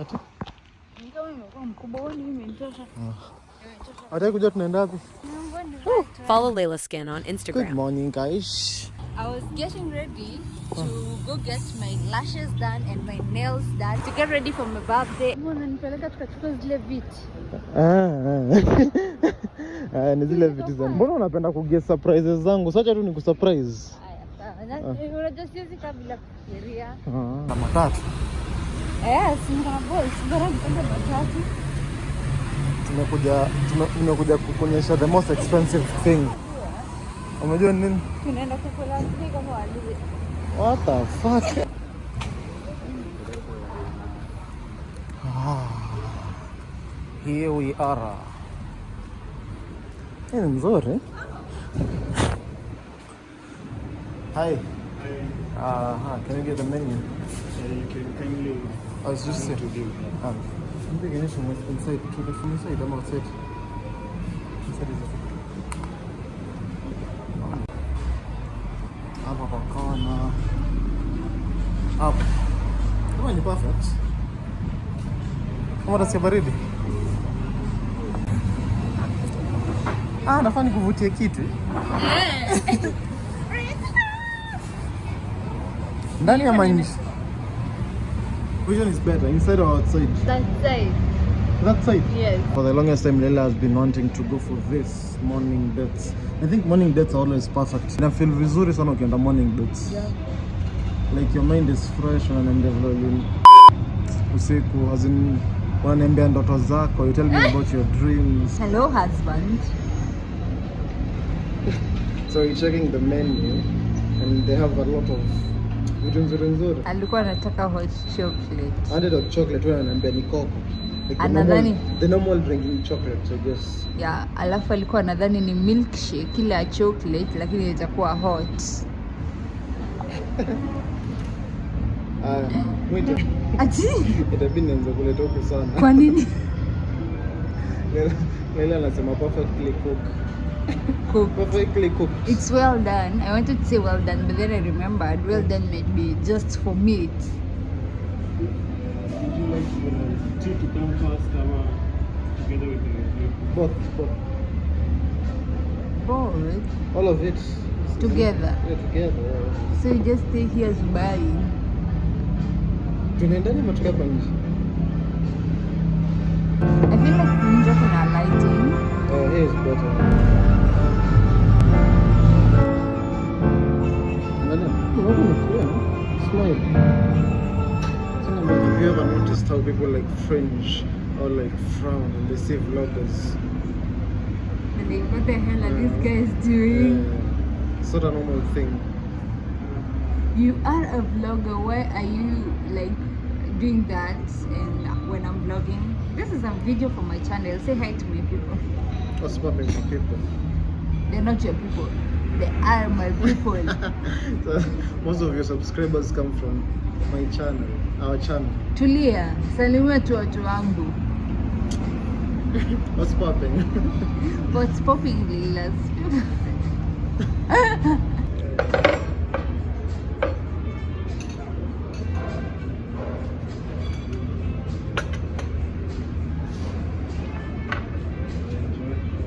Ati? Ingawa imekuwa mkubwa, huoni hii imenitosha? Ataki kujua tunaenda wapi? Ni. Follow Layla Skin on Instagram. Good morning guys. I was getting ready to go get my lashes done and my nails done to get ready for my birthday. Mbona nipeleka tukachukua zile viti? Ah, ah. Ah, ni zile viti zangu. mbona unapenda kuget surprises zangu sacha tu ni kusurprise Unajua siwezi kaa bila kufikiria. matatu Eh, tumekuja tume- tumekuja kukuonyesha the most expensive thing. Umejua ni nini? Tunaenda kukula zile kama wali. what the fuck? Ah, here we are. Hii ni nzuri. Hi. Uh, can you get the menu? Yeah, you can saying. Ah, I'm thinking it from inside. Keep it from inside. I'm outside. Inside is okay. Hapa kwa kona. Hapa. Kama ni perfect. Kama utasikia baridi. Ah, nafaa nikuvutie kitu. Ndani ama nje? Which one is better, inside or outside? That side. That side. Yes. For the longest time, Leila has been wanting to go for this morning dates. I think morning dates are always perfect. I feel vizuri sana ukienda morning dates. Yeah. Like your mind is fresh, unaniambia vile uli- usiku, as in unaniambia ndoto zako, you tell me about your dreams. Hello husband. So you're checking the menu and they have a lot of vitu nzuri nzuri. Alikuwa anataka hot chocolate. Wanted hot chocolate, wewe ananiambia ni coco. Like Anadhani- the normal drinking chocolate, so just ya alafu alikuwa anadhani ni milkshake ya chocolate lakini itakuwa hot Ah, mwito. ati Itabidi nianze kuleta huku sana. kwa nini Leila anasema perfectly cooked. Cook. Perfectly cooked. it's well done i wanted to say well done but then i remembered well done might be just for meat Would you like the tea to come first or together with the Both, both. both All of it. together Yeah, together. yeah. so you just stay here buying Tunaendani matoka hapa nje. i feel like nje kuna lighting Uh, here is better. Noticed how people like fringe or like frown when they see vloggers? and what the hell are these guys doing Uh, it's not a normal thing. You are a vlogger. Why are you like doing that? And when I'm vlogging, this is a video for my channel. Say hi to my people. What's popping for people? They're not your people. They are my people. so, most of your subscribers come from my channel, our channel. Tulia, salimia tu watu wangu. What's popping? What's popping, Lilas?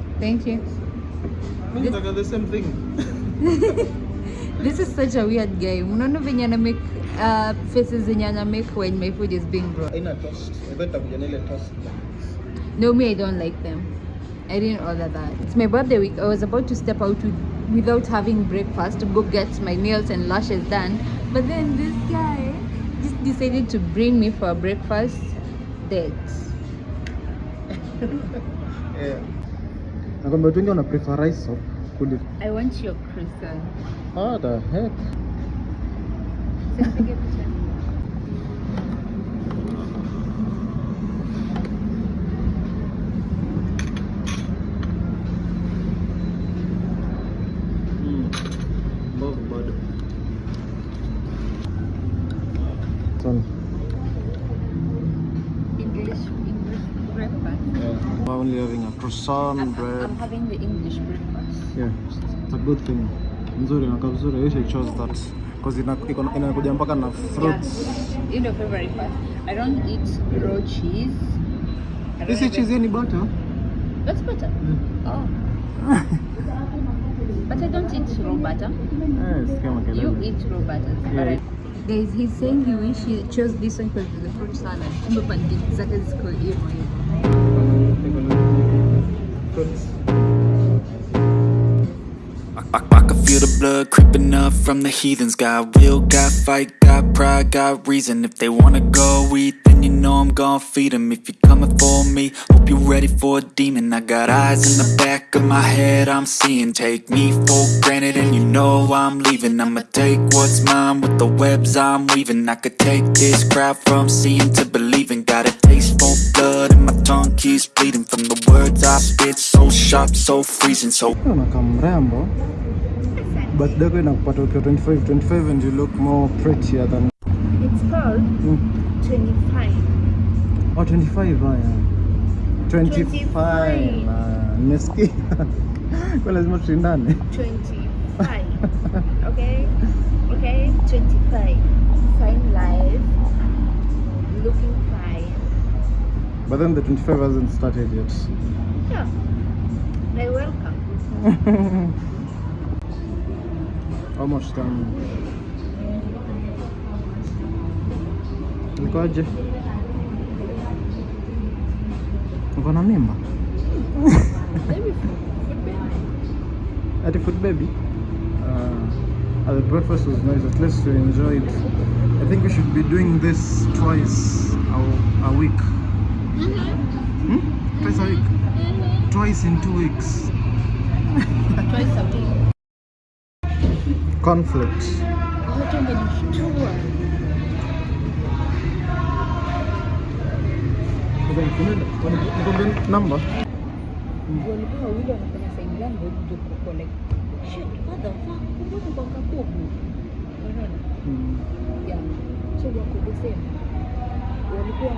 Thank you. Nataka the same thing. This is such a weird guy. Unaona venye ana make uh, faces zenye ana make when my food is being brought. Haina toast. Ebe na ile toast. No, me, I don't like them. I didn't order that. It's my birthday week. I was about to step out with, without having breakfast to go get my nails and lashes done. But then this guy just decided to bring me for breakfast dates. Yeah. Nakwambia watu wengi wana prefer rice soup kuliko. I want your croissant. What the heck? Mm. Mbovu bado. Sana. English, English breakfast. Yeah. We're only having a croissant, I'm, bread. I'm having the English breakfast. Yeah, it's a good thing. Nzuri, nakaa vizuri. I wish I chose that. Cause ina- iko na- inakuja mpaka na fruits Yeah. You know, favorite part. I don't eat raw cheese. I don't This is even- cheese ni butter That's butter. Oh. but I don't eat raw butter. Eh, sikia makelele. You eat raw butter. Yeah. Guys, he's saying he wish he chose this one because it's a fruit salad. Kumbe pancake zake ziko hivyo hivyo. Fruits. I, I, can feel the blood creeping up from the heathens. Got will, got fight, got pride, got reason. If they wanna go eat, then you know I'm gonna feed 'em. If you're coming for me, hope you're ready for a demon. I got eyes in the back of my head, I'm seeing. Take me for granted, and you know I'm leaving. I'ma take what's mine with the webs I'm weaving. I could take this crowd from seeing to believing. So sharp, so freezing, so. unakaa mrembo birthday yako inakupata ukiwa 25 25 and you look more prettier than It's called mm. 25. oh 25 haya 25 25. Ah, nimesikia kwa lazima tushindane 25. okay? Okay? 25. Fine life. Looking fine. but then the 25 hasn't started yet Yeah. They're welcome. much time ikoje uko na Maybe. At the food baby. Uh, the breakfast was nice. At least we enjoyed. I think we should be doing this twice a, a week. Hmm? Twice a week. Twice in two weeks. Twice a week. Conflict. Watu wamenishtua. Nikwambie number. walikuwa wawili wanafanya side yangu ndio kuko like shit what the fuck kumbuka kwa kapuku unaona Mm. yeah so wako the same walikuwa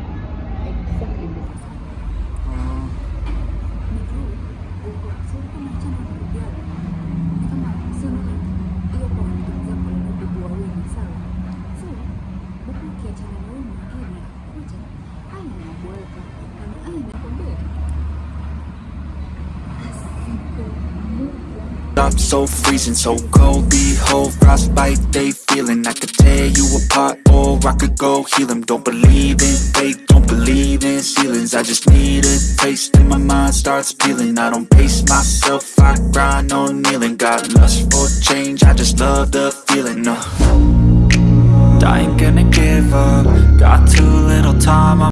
Up so freezing, so cold, behold, frostbite they feeling. I could tear you apart or I could go heal them Don't believe in fate, don't believe in ceilings. I just need a taste and my mind starts peeling. I don't pace myself, I grind on kneeling. Got lust for change, I just love the feeling uh. I ain't gonna give up, got too little time